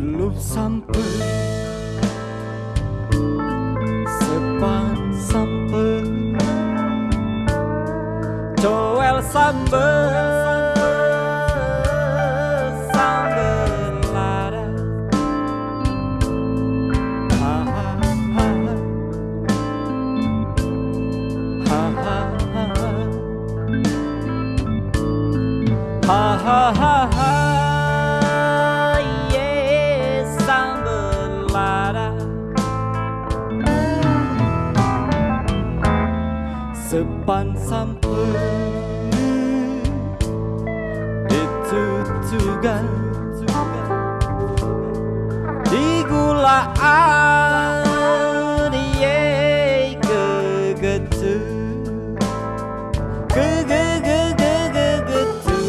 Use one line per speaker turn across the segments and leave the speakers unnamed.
Ulup sampai. Sepan sampai. Joel sampai Sambel lada Ha ha ha. Ha ha ha. Ha ha ha Sepan sampai Ditutugan Digulaan Yeay kegetu. Kegegegegegetu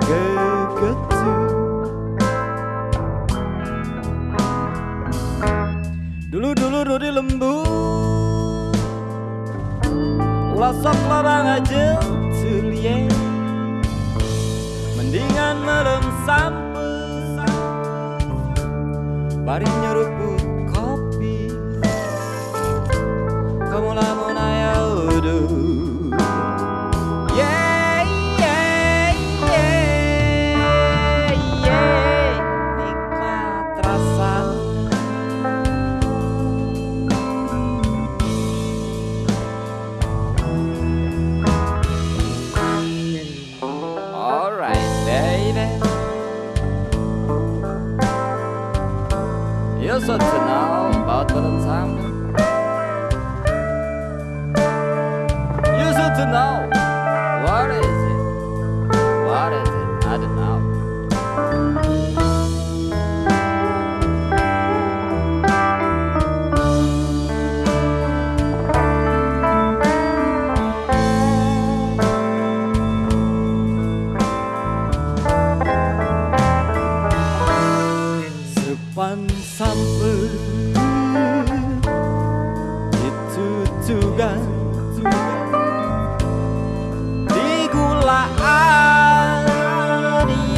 Kegetu. Dulu-dulu Rudi lembu Wasaplah bangajeng celie Mendingan merem sampe Bari nyeruk You should to know about Valentine. You should know. What is it? What is it? I don't know. Sampai. Itu tugas Digulaan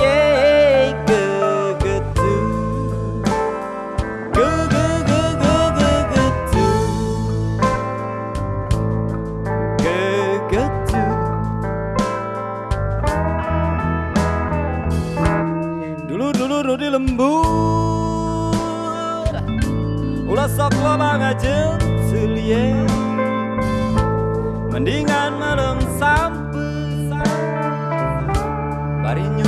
Yeay kegetu. Gegegegegegetu Gegetu Dulu-dulu Rudi lembut Lesoklah banget celie Mendingan malam sampai Barinya